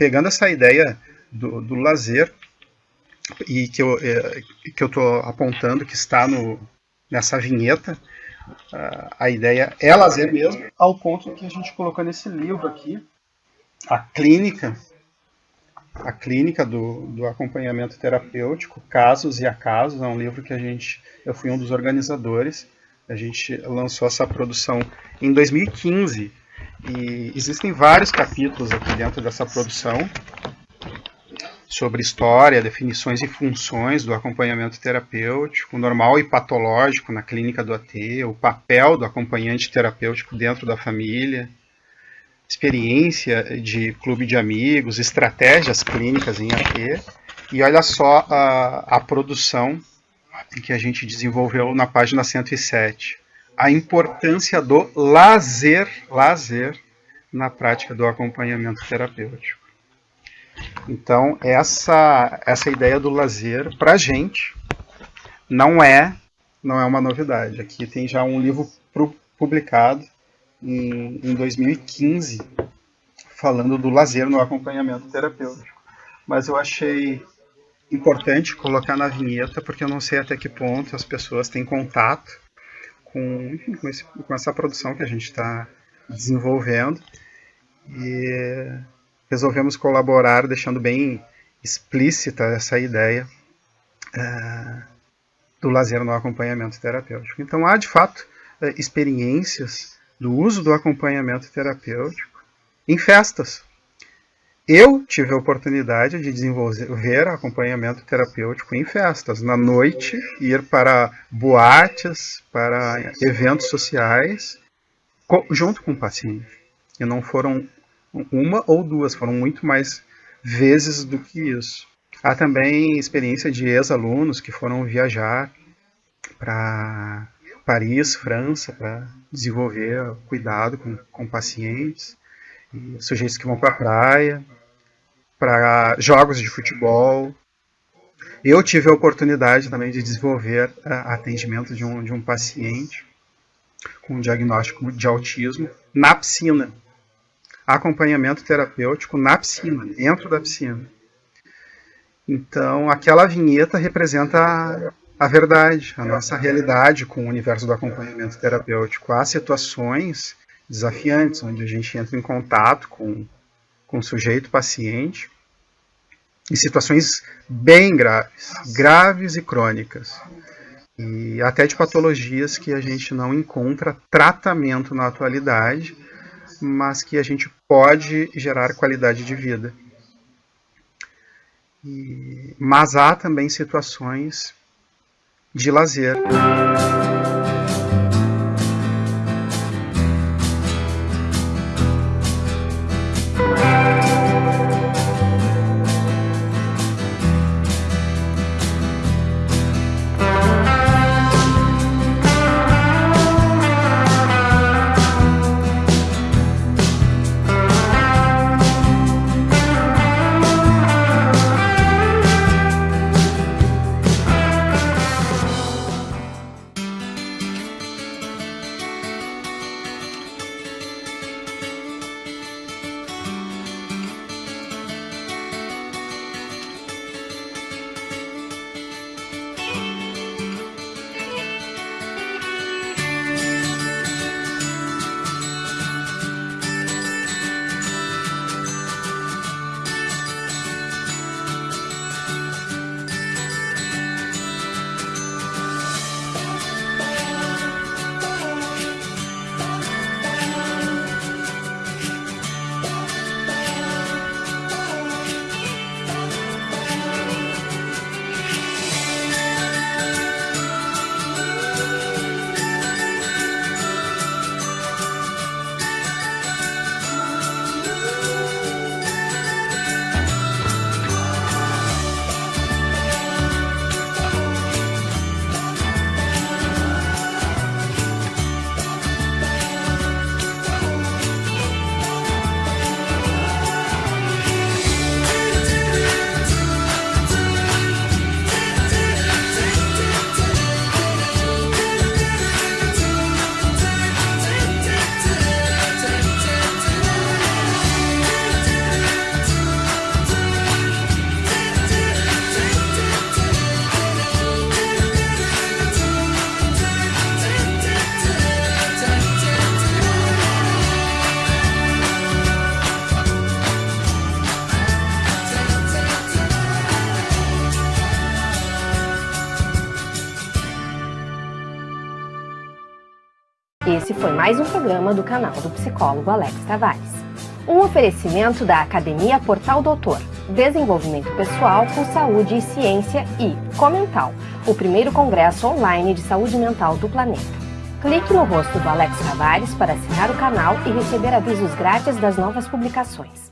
pegando essa ideia do, do lazer e que eu é, que eu estou apontando que está no, nessa vinheta, a ideia é lazer mesmo, ao ponto que a gente colocou nesse livro aqui, a clínica, a clínica do, do acompanhamento terapêutico, casos e acasos, é um livro que a gente, eu fui um dos organizadores, a gente lançou essa produção em 2015 e existem vários capítulos aqui dentro dessa produção sobre história, definições e funções do acompanhamento terapêutico, normal e patológico na clínica do AT, o papel do acompanhante terapêutico dentro da família, experiência de clube de amigos, estratégias clínicas em AT, e olha só a, a produção que a gente desenvolveu na página 107. A importância do lazer, lazer na prática do acompanhamento terapêutico. Então, essa, essa ideia do lazer, para a gente, não é, não é uma novidade. Aqui tem já um livro publicado em, em 2015, falando do lazer no acompanhamento terapêutico. Mas eu achei importante colocar na vinheta, porque eu não sei até que ponto as pessoas têm contato com, enfim, com, esse, com essa produção que a gente está desenvolvendo. E resolvemos colaborar, deixando bem explícita essa ideia é, do lazer no acompanhamento terapêutico. Então, há de fato é, experiências do uso do acompanhamento terapêutico em festas. Eu tive a oportunidade de desenvolver acompanhamento terapêutico em festas, na noite, ir para boates, para eventos sociais, junto com o paciente. E não foram uma ou duas, foram muito mais vezes do que isso. Há também experiência de ex-alunos que foram viajar para Paris, França, para desenvolver cuidado com, com pacientes, sujeitos que vão para a praia, para jogos de futebol. Eu tive a oportunidade também de desenvolver uh, atendimento de um, de um paciente com diagnóstico de autismo na piscina acompanhamento terapêutico na piscina, dentro da piscina. Então, aquela vinheta representa a, a verdade, a nossa realidade com o universo do acompanhamento terapêutico. Há situações desafiantes, onde a gente entra em contato com, com sujeito paciente, em situações bem graves, graves e crônicas, e até de patologias que a gente não encontra tratamento na atualidade, mas que a gente pode gerar qualidade de vida. E, mas há também situações de lazer. Esse foi mais um programa do canal do psicólogo Alex Tavares. Um oferecimento da Academia Portal Doutor, Desenvolvimento Pessoal com Saúde e Ciência e Comental, o primeiro congresso online de saúde mental do planeta. Clique no rosto do Alex Tavares para assinar o canal e receber avisos grátis das novas publicações.